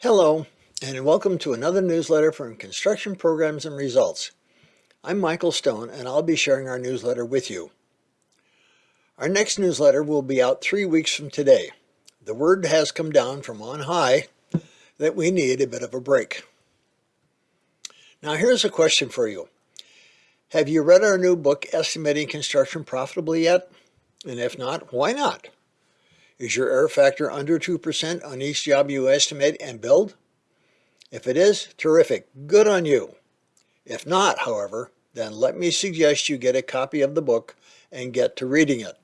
Hello, and welcome to another newsletter from Construction Programs and Results. I'm Michael Stone, and I'll be sharing our newsletter with you. Our next newsletter will be out three weeks from today. The word has come down from on high that we need a bit of a break. Now here's a question for you. Have you read our new book, Estimating Construction Profitably yet? And if not, why not? Is your error factor under 2% on each job you estimate and build? If it is, terrific, good on you. If not, however, then let me suggest you get a copy of the book and get to reading it.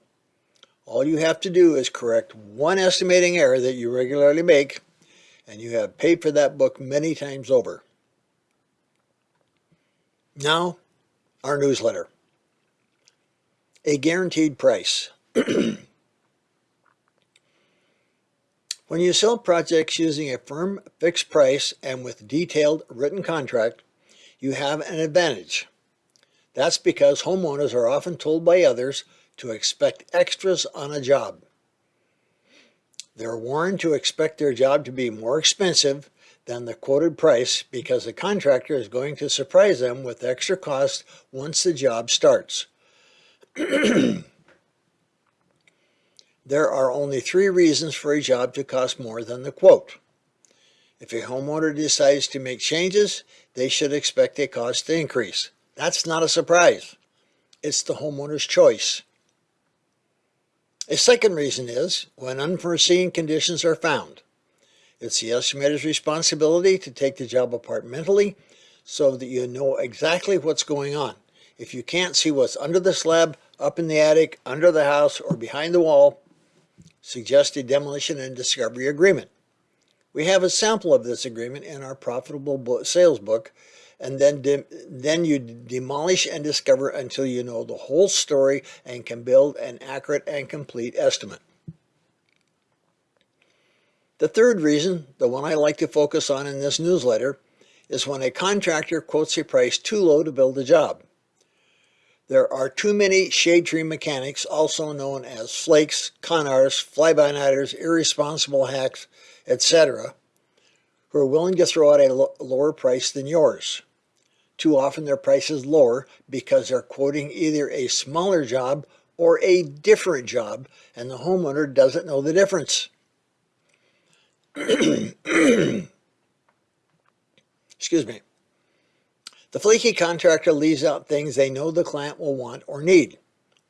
All you have to do is correct one estimating error that you regularly make, and you have paid for that book many times over. Now, our newsletter. A guaranteed price. When you sell projects using a firm fixed price and with detailed written contract, you have an advantage. That's because homeowners are often told by others to expect extras on a job. They're warned to expect their job to be more expensive than the quoted price because the contractor is going to surprise them with extra costs once the job starts. There are only three reasons for a job to cost more than the quote. If a homeowner decides to make changes, they should expect a cost to increase. That's not a surprise. It's the homeowner's choice. A second reason is when unforeseen conditions are found. It's the estimator's responsibility to take the job apart mentally so that you know exactly what's going on. If you can't see what's under the slab, up in the attic, under the house, or behind the wall, suggested demolition and discovery agreement. We have a sample of this agreement in our profitable sales book and then then you demolish and discover until you know the whole story and can build an accurate and complete estimate. The third reason, the one I like to focus on in this newsletter, is when a contractor quotes a price too low to build a job. There are too many shade tree mechanics, also known as flakes, con artists, fly-by-nighters, irresponsible hacks, etc., who are willing to throw out a lower price than yours. Too often their price is lower because they're quoting either a smaller job or a different job, and the homeowner doesn't know the difference. Excuse me. The flaky contractor leaves out things they know the client will want or need,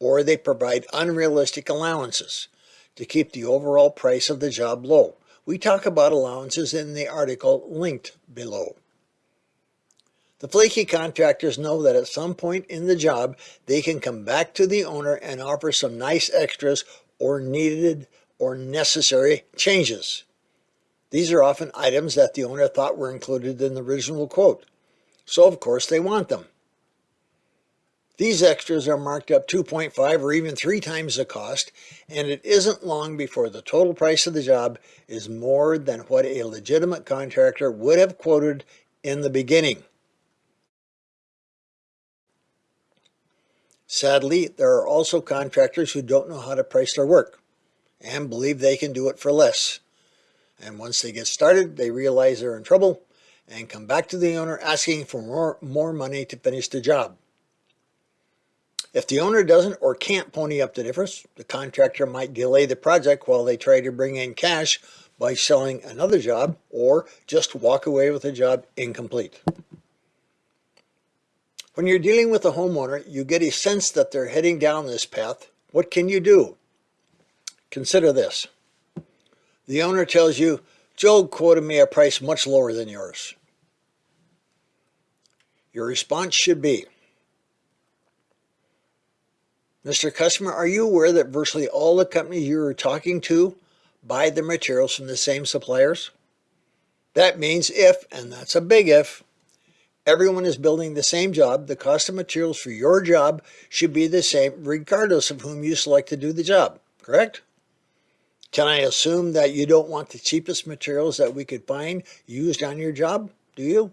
or they provide unrealistic allowances to keep the overall price of the job low. We talk about allowances in the article linked below. The flaky contractors know that at some point in the job, they can come back to the owner and offer some nice extras or needed or necessary changes. These are often items that the owner thought were included in the original quote so of course they want them. These extras are marked up 2.5 or even 3 times the cost, and it isn't long before the total price of the job is more than what a legitimate contractor would have quoted in the beginning. Sadly, there are also contractors who don't know how to price their work and believe they can do it for less. And once they get started, they realize they're in trouble and come back to the owner asking for more, more money to finish the job. If the owner doesn't or can't pony up the difference, the contractor might delay the project while they try to bring in cash by selling another job or just walk away with the job incomplete. When you're dealing with a homeowner, you get a sense that they're heading down this path. What can you do? Consider this. The owner tells you, Joe quoted me a price much lower than yours. Your response should be, Mr. Customer, are you aware that virtually all the companies you are talking to buy their materials from the same suppliers? That means if, and that's a big if, everyone is building the same job, the cost of materials for your job should be the same regardless of whom you select to do the job, correct? Can I assume that you don't want the cheapest materials that we could find used on your job? Do you?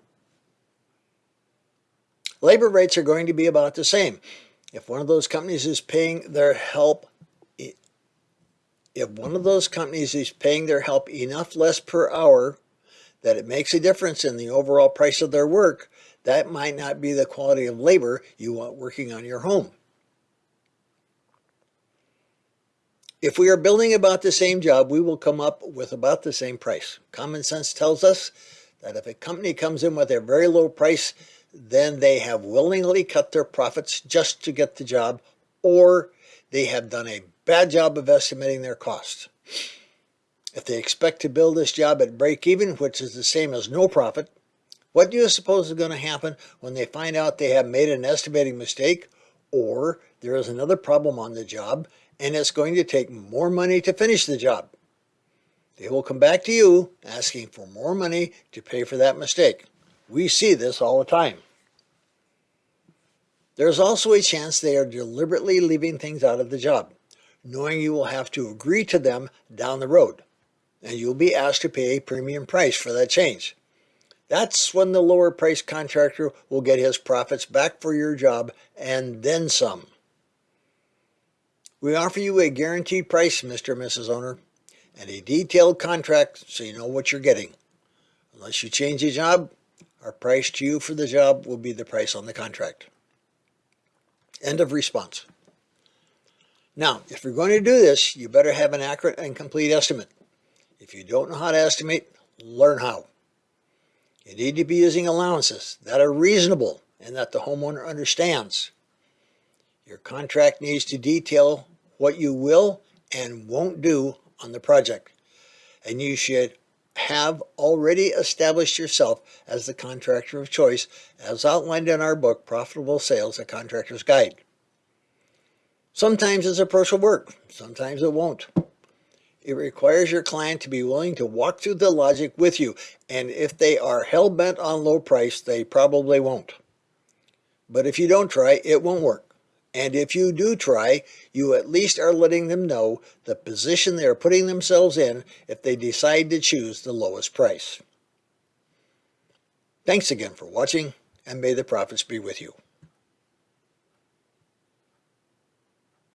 Labor rates are going to be about the same. If one of those companies is paying their help, if one of those companies is paying their help enough less per hour that it makes a difference in the overall price of their work, that might not be the quality of labor you want working on your home. If we are building about the same job, we will come up with about the same price. Common sense tells us that if a company comes in with a very low price, then they have willingly cut their profits just to get the job, or they have done a bad job of estimating their costs. If they expect to build this job at break even, which is the same as no profit, what do you suppose is going to happen when they find out they have made an estimating mistake or there is another problem on the job and it's going to take more money to finish the job. They will come back to you asking for more money to pay for that mistake. We see this all the time. There's also a chance they are deliberately leaving things out of the job, knowing you will have to agree to them down the road, and you'll be asked to pay a premium price for that change. That's when the lower price contractor will get his profits back for your job and then some. We offer you a guaranteed price, Mr. and Mrs. Owner, and a detailed contract so you know what you're getting. Unless you change the job, our price to you for the job will be the price on the contract. End of response. Now, if you're going to do this, you better have an accurate and complete estimate. If you don't know how to estimate, learn how. You need to be using allowances that are reasonable and that the homeowner understands. Your contract needs to detail what you will and won't do on the project. And you should have already established yourself as the contractor of choice as outlined in our book, Profitable Sales, A Contractor's Guide. Sometimes this approach will work, sometimes it won't. It requires your client to be willing to walk through the logic with you, and if they are hell-bent on low price, they probably won't. But if you don't try, it won't work. And if you do try, you at least are letting them know the position they are putting themselves in if they decide to choose the lowest price. Thanks again for watching, and may the profits be with you.